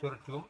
Hat curcum.